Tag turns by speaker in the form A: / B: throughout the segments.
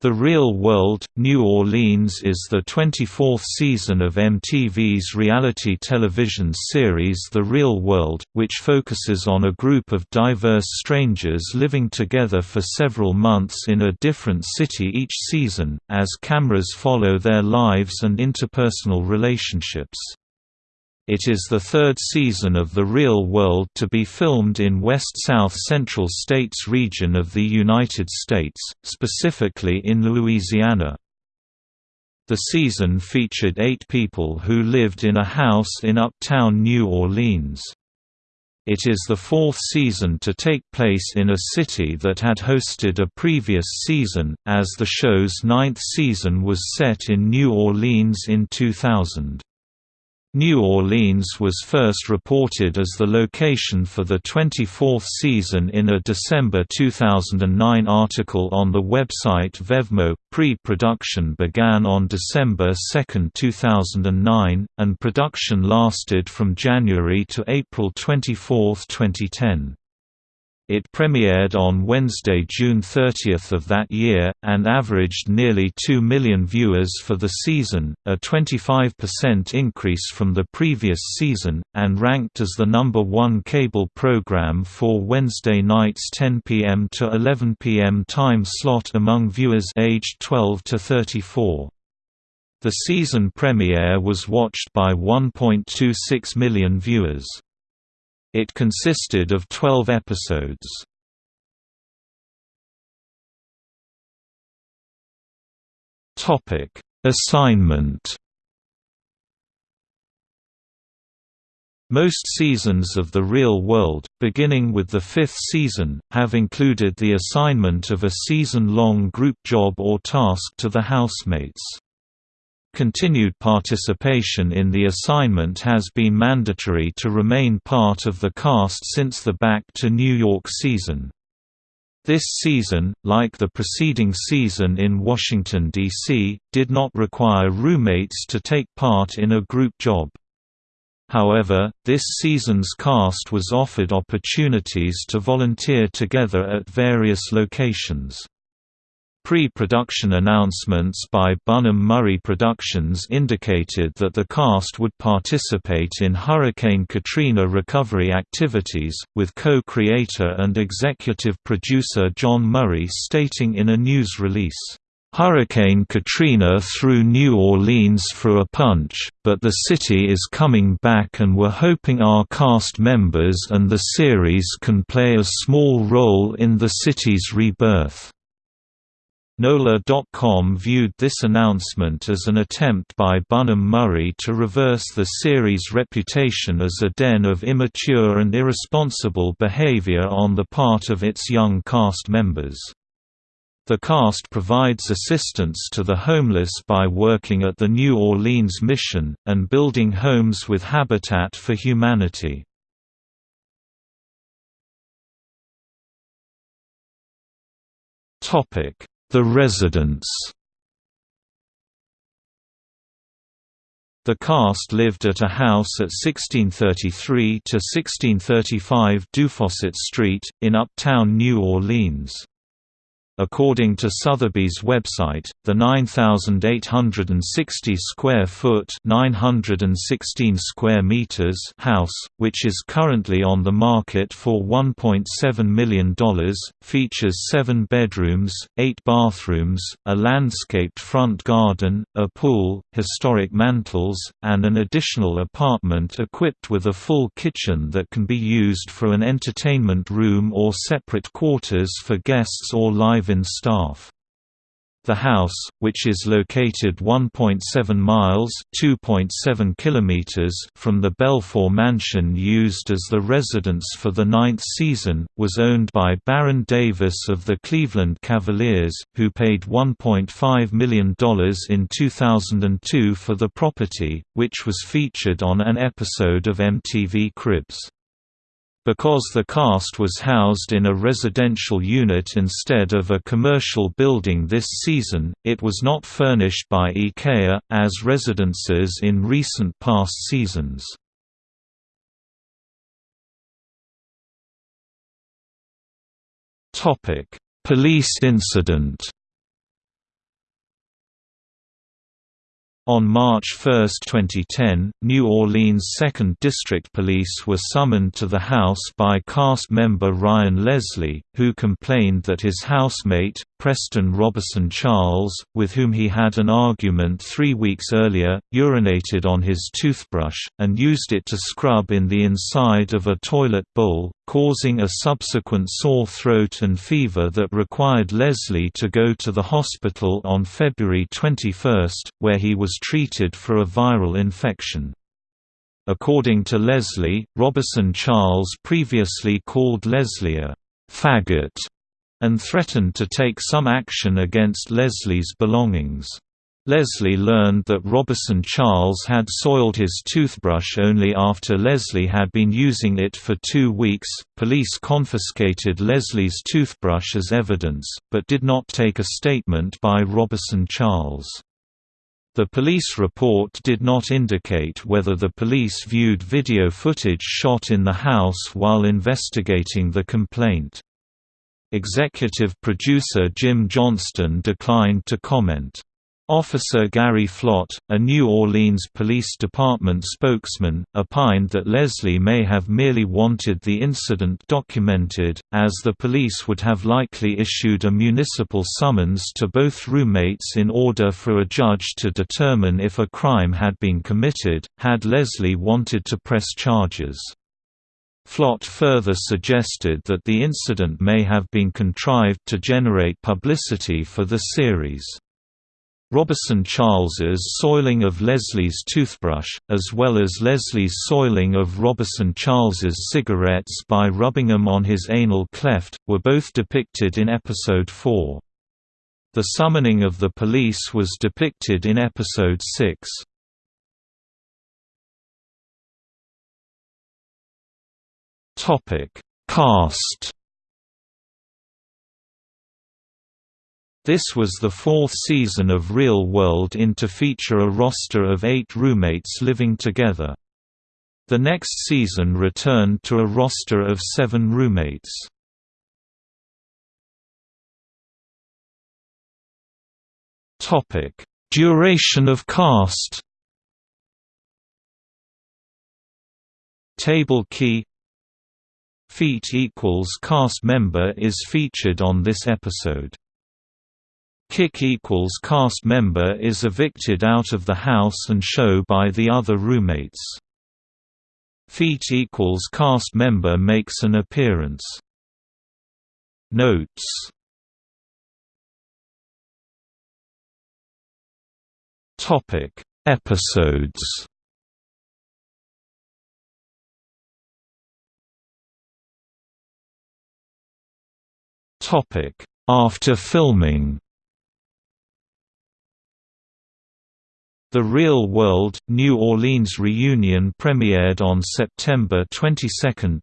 A: The Real World, New Orleans is the 24th season of MTV's reality television series The Real World, which focuses on a group of diverse strangers living together for several months in a different city each season, as cameras follow their lives and interpersonal relationships. It is the third season of The Real World to be filmed in west-south central states region of the United States, specifically in Louisiana. The season featured eight people who lived in a house in uptown New Orleans. It is the fourth season to take place in a city that had hosted a previous season, as the show's ninth season was set in New Orleans in 2000. New Orleans was first reported as the location for the 24th season in a December 2009 article on the website Vevmo. Pre-production began on December 2, 2009, and production lasted from January to April 24, 2010. It premiered on Wednesday, June 30 of that year, and averaged nearly 2 million viewers for the season, a 25% increase from the previous season, and ranked as the number one cable program for Wednesday nights 10 p.m. to 11 p.m. time slot among viewers aged 12 to 34. The season premiere was watched by 1.26 million viewers. It consisted of 12 episodes. Topic: Assignment. Most seasons of The Real World, beginning with the fifth season, have included the assignment of a season-long group job or task to the housemates. Continued participation in the assignment has been mandatory to remain part of the cast since the Back to New York season. This season, like the preceding season in Washington, D.C., did not require roommates to take part in a group job. However, this season's cast was offered opportunities to volunteer together at various locations. Pre-production announcements by Bunim/Murray Productions indicated that the cast would participate in Hurricane Katrina recovery activities, with co-creator and executive producer Jon Murray stating in a news release, Hurricane Katrina threw New Orleans for a punch, but the city is coming back and we're hoping our cast members and the series can play a small role in the city's rebirth. NOLA.com viewed this announcement as an attempt by Bunim/Murray to reverse the series' reputation as a den of immature and irresponsible behavior on the part of its young cast members. The cast provides assistance to the homeless by working at the New Orleans Mission, and building homes with Habitat for Humanity. Topic the Residence The cast lived at a house at 1633 to 1635 Dufossat Street, in uptown New Orleans. According to Sotheby's website, the 9,860 square foot (916 square meters) house, which is currently on the market for $1.7 million, features seven bedrooms, eight bathrooms, a landscaped front garden, a pool, historic mantels, and an additional apartment equipped with a full kitchen that can be used for an entertainment room or separate quarters for guests or live in staff. The house, which is located 1.7 miles (2.7 kilometers) from the Belfort mansion used as the residence for the ninth season, was owned by Baron Davis of the Cleveland Cavaliers, who paid $1.5 million in 2002 for the property, which was featured on an episode of MTV Cribs. Because the cast was housed in a residential unit instead of a commercial building this season, it was not furnished by IKEA, as residences in recent past seasons. Police incident On March 1, 2010, New Orleans 2nd District Police were summoned to the house by cast member Ryan Leslie, who complained that his housemate, Preston Roberson Charles, with whom he had an argument three weeks earlier, urinated on his toothbrush, and used it to scrub in the inside of a toilet bowl, causing a subsequent sore throat and fever that required Leslie to go to the hospital on February 21, where he was treated for a viral infection. According to Leslie, Roberson Charles previously called Leslie a faggot and threatened to take some action against Leslie's belongings. Leslie learned that Roberson Charles had soiled his toothbrush only after Leslie had been using it for two weeks. Police confiscated Leslie's toothbrush as evidence, but did not take a statement by Roberson Charles. The police report did not indicate whether the police viewed video footage shot in the house while investigating the complaint. Executive producer Jim Johnston declined to comment. Officer Gary Flott, a New Orleans Police Department spokesman, opined that Leslie may have merely wanted the incident documented, as the police would have likely issued a municipal summons to both roommates in order for a judge to determine if a crime had been committed, had Leslie wanted to press charges. Flott further suggested that the incident may have been contrived to generate publicity for the series. Roberson Charles's soiling of Leslie's toothbrush, as well as Leslie's soiling of Roberson Charles's cigarettes by rubbing them on his anal cleft, were both depicted in episode 4. The summoning of the police was depicted in episode 6. Topic: Cast. This was the fourth season of Real World in to feature a roster of eight roommates living together. The next season returned to a roster of seven roommates. Duration of cast Table key Feet equals cast member is featured on this episode. Kick equals cast member is evicted out of the house and show by the other roommates. Feet equals cast member makes an appearance. Notes. Topic. Episodes. Topic. After filming The Real World, New Orleans reunion premiered on September 22,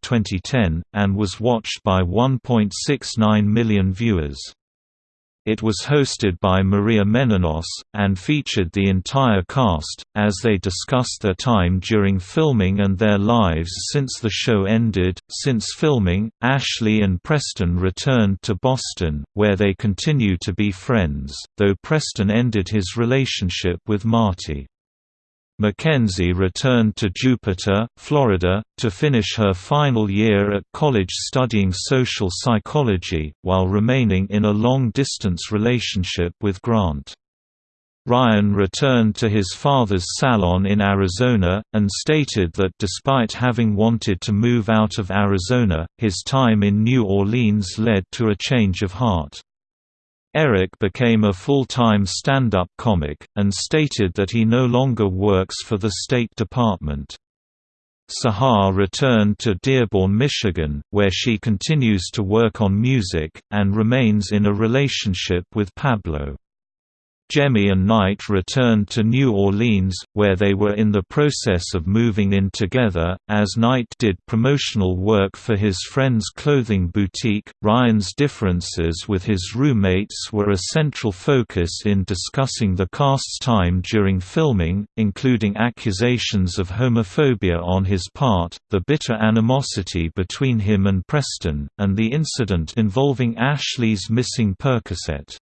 A: 2010, and was watched by 1.69 million viewers. It was hosted by Maria Menounos, and featured the entire cast, as they discussed their time during filming and their lives since the show ended. Since filming, Ashley and Preston returned to Boston, where they continue to be friends, though Preston ended his relationship with Marty. Mackenzie returned to Jupiter, Florida, to finish her final year at college studying social psychology, while remaining in a long-distance relationship with Grant. Ryan returned to his father's salon in Arizona, and stated that despite having wanted to move out of Arizona, his time in New Orleans led to a change of heart. Eric became a full-time stand-up comic, and stated that he no longer works for the State Department. Sahar returned to Dearborn, Michigan, where she continues to work on music, and remains in a relationship with Pablo. Jemmye and Knight returned to New Orleans, where they were in the process of moving in together, as Knight did promotional work for his friend's clothing boutique. Ryan's differences with his roommates were a central focus in discussing the cast's time during filming, including accusations of homophobia on his part, the bitter animosity between him and Preston, and the incident involving Ashley's missing Percocet.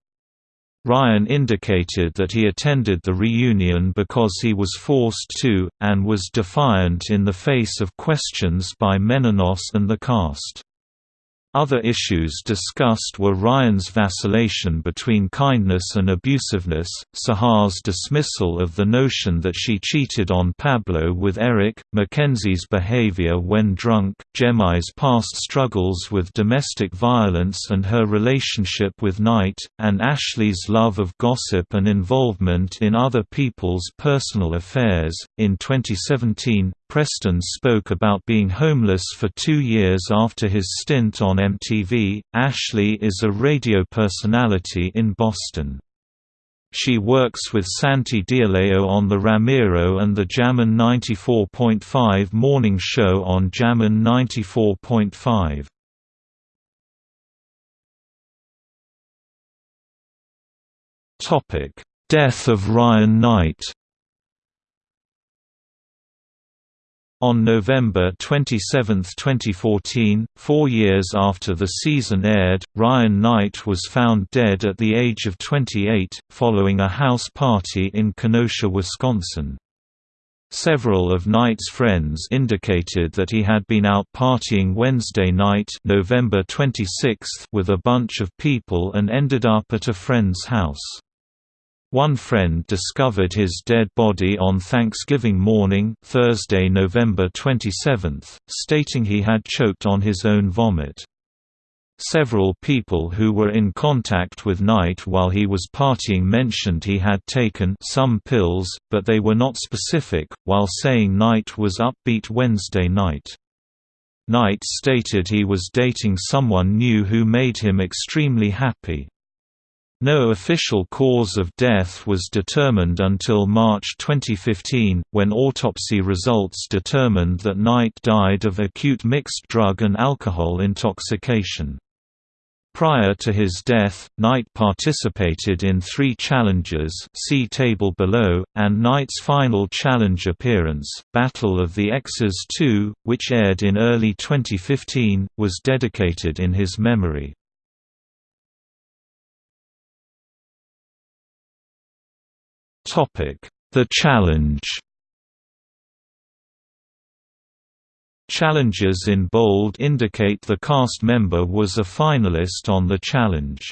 A: Ryan indicated that he attended the reunion because he was forced to, and was defiant in the face of questions by Menounos and the cast. Other issues discussed were Ryan's vacillation between kindness and abusiveness, Sahar's dismissal of the notion that she cheated on Pablo with Eric, Mackenzie's behavior when drunk, Jemmye's past struggles with domestic violence and her relationship with Knight, and Ashley's love of gossip and involvement in other people's personal affairs. In 2017, Preston spoke about being homeless for two years after his stint on MTV. Ashley is a radio personality in Boston. She works with Santi Dialeo on The Ramiro and the Jammin 94.5 morning show on Jammin 94.5. Death of Ryan Knight On November 27, 2014, four years after the season aired, Ryan Knight was found dead at the age of 28, following a house party in Kenosha, Wisconsin. Several of Knight's friends indicated that he had been out partying Wednesday night November 26 with a bunch of people and ended up at a friend's house. One friend discovered his dead body on Thanksgiving morning Thursday, November 27, stating he had choked on his own vomit. Several people who were in contact with Knight while he was partying mentioned he had taken some pills, but they were not specific, while saying Knight was upbeat Wednesday night. Knight stated he was dating someone new who made him extremely happy. No official cause of death was determined until March 2015, when autopsy results determined that Knight died of acute mixed drug and alcohol intoxication. Prior to his death, Knight participated in three challenges see table below, and Knight's final challenge appearance, Battle of the Exes 2, which aired in early 2015, was dedicated in his memory. The Challenge Challenges in bold indicate the cast member was a finalist on the challenge.